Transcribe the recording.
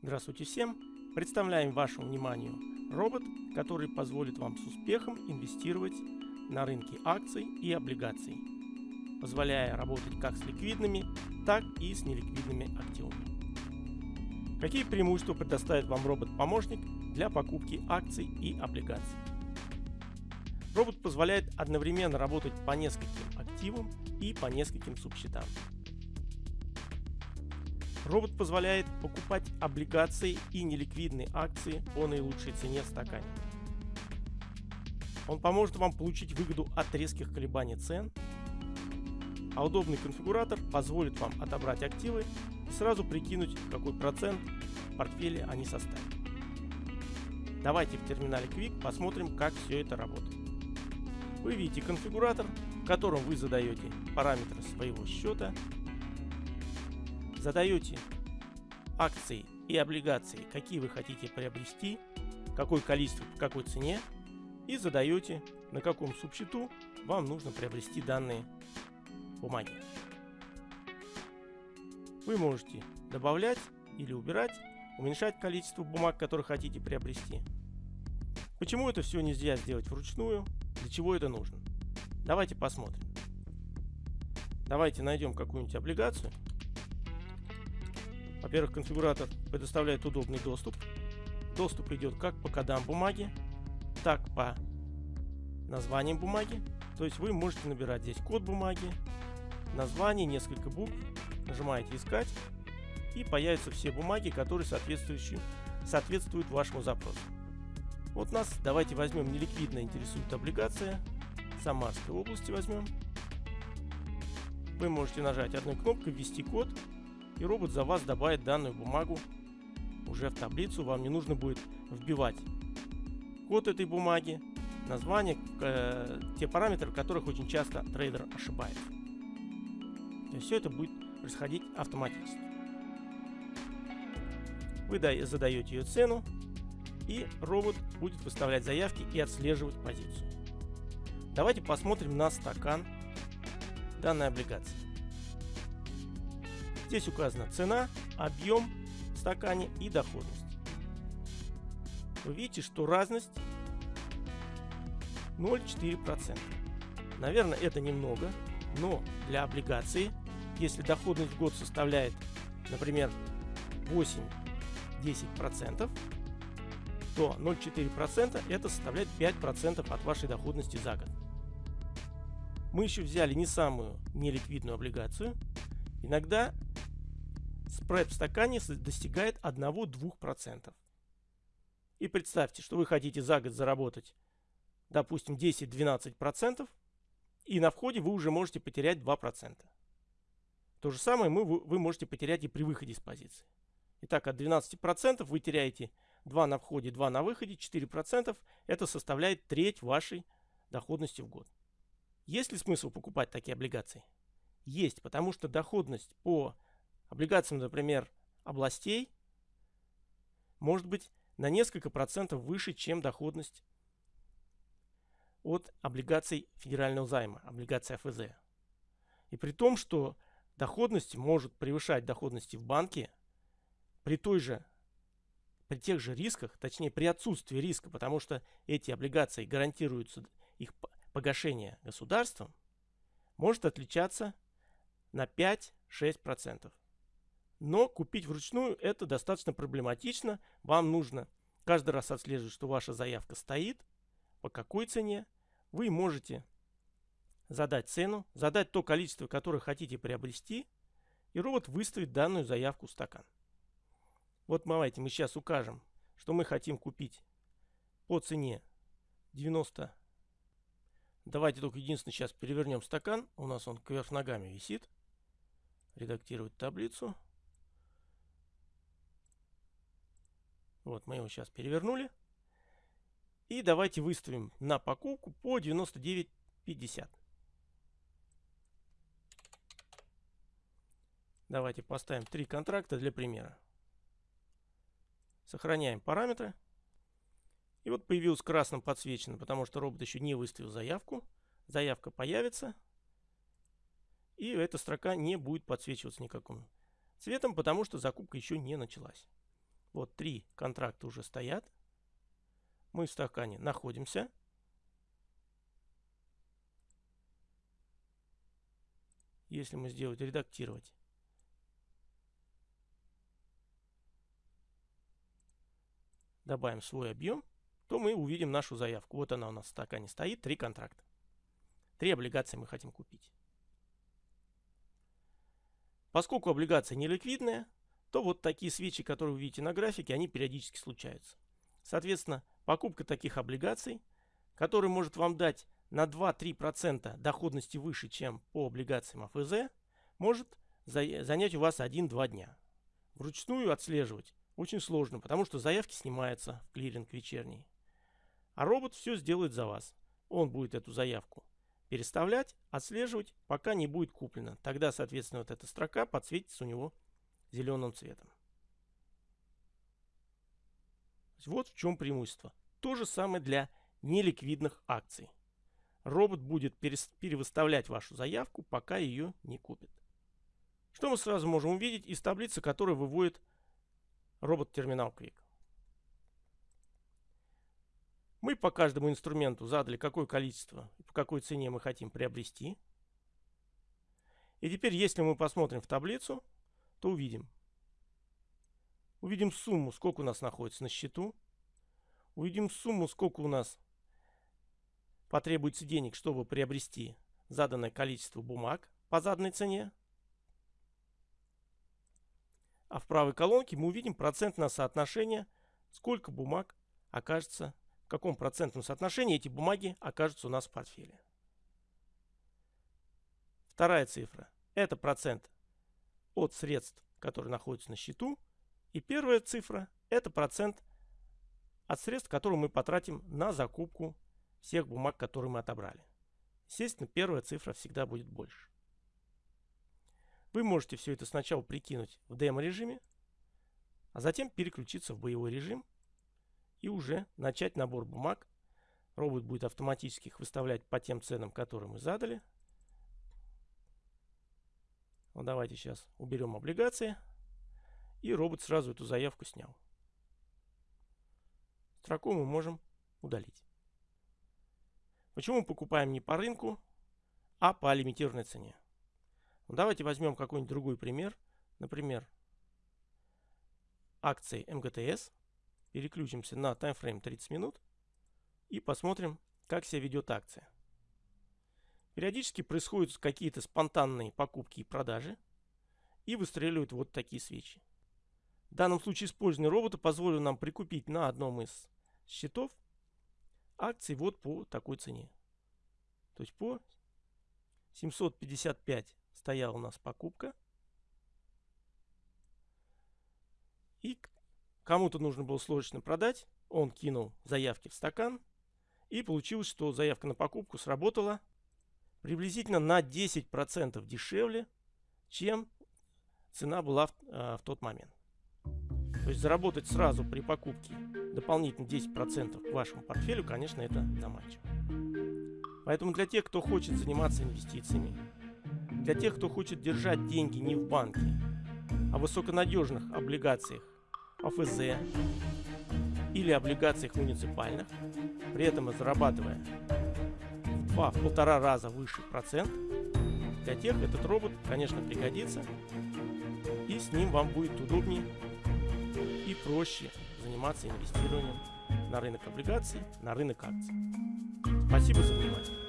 Здравствуйте всем! Представляем вашему вниманию робот, который позволит вам с успехом инвестировать на рынке акций и облигаций, позволяя работать как с ликвидными, так и с неликвидными активами. Какие преимущества предоставит вам робот-помощник для покупки акций и облигаций? Робот позволяет одновременно работать по нескольким активам и по нескольким субсчетам. Робот позволяет покупать облигации и неликвидные акции по наилучшей цене в стакане. Он поможет вам получить выгоду от резких колебаний цен, а удобный конфигуратор позволит вам отобрать активы и сразу прикинуть, какой процент в портфеле они составят. Давайте в терминале Quick посмотрим, как все это работает. Вы видите конфигуратор, в котором вы задаете параметры своего счета задаете акции и облигации, какие вы хотите приобрести, какое количество, по какой цене и задаете, на каком субсчету вам нужно приобрести данные бумаги. Вы можете добавлять или убирать, уменьшать количество бумаг, которые хотите приобрести. Почему это все нельзя сделать вручную? Для чего это нужно? Давайте посмотрим. Давайте найдем какую-нибудь облигацию во-первых, конфигуратор предоставляет удобный доступ. Доступ идет как по кодам бумаги, так по названиям бумаги. То есть вы можете набирать здесь код бумаги, название, несколько букв, нажимаете «Искать» и появятся все бумаги, которые соответствующие, соответствуют вашему запросу. Вот нас, давайте возьмем неликвидно интересует облигация, Самарской области возьмем. Вы можете нажать одной кнопкой «Ввести код» и робот за вас добавит данную бумагу уже в таблицу. Вам не нужно будет вбивать код этой бумаги, название, э, те параметры, в которых очень часто трейдер ошибается. То есть все это будет происходить автоматически. Вы задаете ее цену, и робот будет выставлять заявки и отслеживать позицию. Давайте посмотрим на стакан данной облигации. Здесь указана цена, объем в стакане и доходность. Вы видите, что разность 0,4%. Наверное, это немного, но для облигации, если доходность в год составляет, например, 8-10%, то 0,4% это составляет 5% от вашей доходности за год. Мы еще взяли не самую неликвидную облигацию. Иногда спред в стакане достигает 1-2%. И представьте, что вы хотите за год заработать, допустим, 10-12%, и на входе вы уже можете потерять 2%. То же самое мы, вы можете потерять и при выходе из позиции. Итак, от 12% вы теряете 2 на входе, 2 на выходе, 4%. Это составляет треть вашей доходности в год. Есть ли смысл покупать такие облигации? Есть, потому что доходность по облигациям, например, областей может быть на несколько процентов выше, чем доходность от облигаций федерального займа, облигаций АФЗ. И при том, что доходность может превышать доходности в банке при той же при тех же рисках, точнее при отсутствии риска, потому что эти облигации гарантируются их погашение государством, может отличаться на 5-6%. Но купить вручную это достаточно проблематично. Вам нужно каждый раз отслеживать, что ваша заявка стоит, по какой цене. Вы можете задать цену, задать то количество, которое хотите приобрести, и робот выставит данную заявку в стакан. Вот давайте мы сейчас укажем, что мы хотим купить по цене 90. Давайте только единственное сейчас перевернем стакан. У нас он кверх ногами висит. Редактировать таблицу. Вот мы его сейчас перевернули. И давайте выставим на покупку по 99.50. Давайте поставим три контракта для примера. Сохраняем параметры. И вот появилось красным подсвечено, потому что робот еще не выставил заявку. Заявка появится. И эта строка не будет подсвечиваться никаким цветом, потому что закупка еще не началась. Вот три контракта уже стоят. Мы в стакане находимся. Если мы сделать редактировать, добавим свой объем, то мы увидим нашу заявку. Вот она у нас в стакане стоит, три контракта. Три облигации мы хотим купить. Поскольку облигация не ликвидная, то вот такие свечи, которые вы видите на графике, они периодически случаются. Соответственно, покупка таких облигаций, который может вам дать на 2-3% доходности выше, чем по облигациям АФЗ, может занять у вас 1-2 дня. Вручную отслеживать очень сложно, потому что заявки снимаются в клиринг вечерний. А робот все сделает за вас. Он будет эту заявку переставлять, отслеживать, пока не будет куплено. Тогда, соответственно, вот эта строка подсветится у него зеленым цветом. Вот в чем преимущество. То же самое для неликвидных акций. Робот будет перевыставлять вашу заявку, пока ее не купит. Что мы сразу можем увидеть из таблицы, которую выводит робот-терминал Quick. Мы по каждому инструменту задали, какое количество и по какой цене мы хотим приобрести. И теперь, если мы посмотрим в таблицу, то увидим. Увидим сумму, сколько у нас находится на счету. Увидим сумму, сколько у нас потребуется денег, чтобы приобрести заданное количество бумаг по заданной цене. А в правой колонке мы увидим процентное соотношение, сколько бумаг окажется, в каком процентном соотношении эти бумаги окажутся у нас в портфеле. Вторая цифра – это процент от средств, которые находятся на счету. И первая цифра – это процент от средств, которые мы потратим на закупку всех бумаг, которые мы отобрали. Естественно, первая цифра всегда будет больше. Вы можете все это сначала прикинуть в демо-режиме, а затем переключиться в боевой режим и уже начать набор бумаг. Робот будет автоматически их выставлять по тем ценам, которые мы задали. Вот давайте сейчас уберем облигации. И робот сразу эту заявку снял. Строку мы можем удалить. Почему мы покупаем не по рынку, а по лимитированной цене? Ну, давайте возьмем какой-нибудь другой пример. Например, акции МГТС. Переключимся на таймфрейм 30 минут и посмотрим, как себя ведет акция. Периодически происходят какие-то спонтанные покупки и продажи и выстреливают вот такие свечи. В данном случае использование робота позволило нам прикупить на одном из счетов акции вот по такой цене. То есть по 755 стояла у нас покупка. И кому-то нужно было срочно продать. Он кинул заявки в стакан. И получилось, что заявка на покупку сработала приблизительно на 10% дешевле, чем цена была в, э, в тот момент. То есть заработать сразу при покупке дополнительно 10% к вашему портфелю, конечно, это заманчиво. Поэтому для тех, кто хочет заниматься инвестициями, для тех, кто хочет держать деньги не в банке, а в высоконадежных облигациях АФЗ или облигациях муниципальных, при этом зарабатывая два, в полтора раза выше процент, для тех этот робот, конечно, пригодится, и с ним вам будет удобнее и проще заниматься инвестированием на рынок облигаций, на рынок акций. Спасибо за внимание.